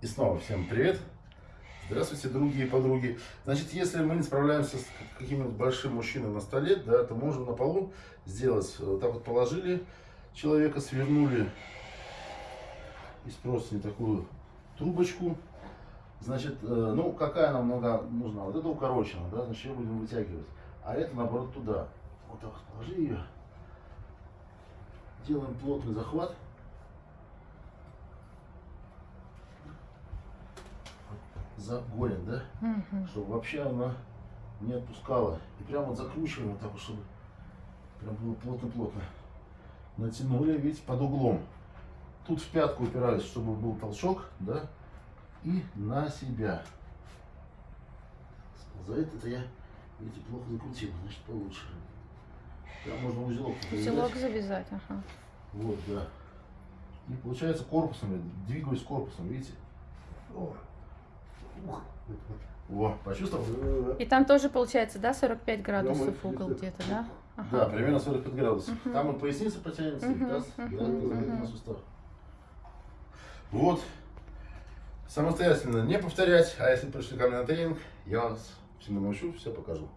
И снова всем привет. Здравствуйте, другие подруги. Значит, если мы не справляемся с каким-нибудь большим мужчиной на столе, да, то можем на полу сделать, вот так вот положили человека, свернули из простыни такую трубочку. Значит, э, ну, какая нам нога нужна? Вот это укорочена, да, значит, ее будем вытягивать. А это, наоборот, туда. Вот так вот положи ее. Делаем плотный захват. За голень, да? Мгм. Чтобы вообще она не отпускала. И прям вот закручиваем вот так вот, чтобы прям было плотно-плотно. Натянули, видите, под углом. Тут в пятку упираюсь, чтобы был толчок, да? И на себя. Сползает это я, видите, плохо закрутил, значит получше. Прям можно узелок Узелок завязать, ага. Вот, да. И получается корпусом, я двигаюсь корпусом, видите? О. Ух. Во, почувствовал? И там тоже получается, да, 45 градусов Прямо угол где-то, да? Да, примерно 45 градусов. Мгм. Там и поясница потянется, и Мгм, таз, да, тазобедренный мгм. сустав. Вот. Самостоятельно не повторять, а если пришли ко мне на тренинг, я вас всему научу, все покажу.